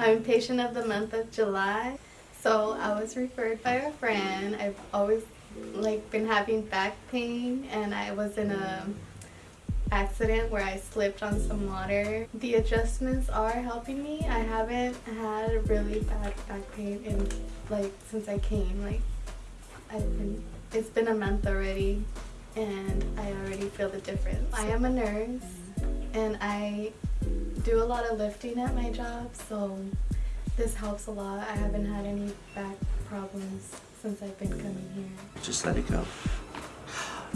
I'm patient of the month of July. So I was referred by a friend. I've always like been having back pain and I was in a accident where I slipped on some water. The adjustments are helping me. I haven't had really bad back pain in like since I came. Like I've been it's been a month already and I already feel the difference. I am a nurse and I do a lot of lifting at my job so this helps a lot. I haven't had any back problems since I've been coming here. Just let it go.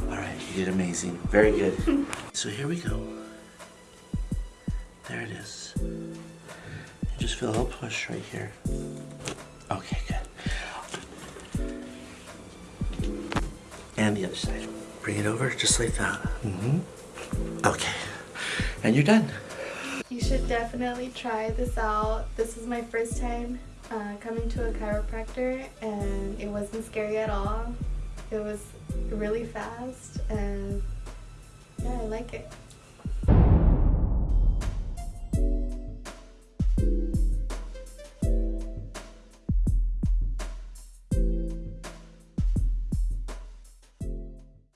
All right, you did amazing. Very good. so here we go. There it is. You just feel a little push right here. Okay, good. And the other side. Bring it over just like that. Mm-hmm. Okay. And you're done. You should definitely try this out. This was my first time uh, coming to a chiropractor and it wasn't scary at all. It was really fast and yeah, I like it.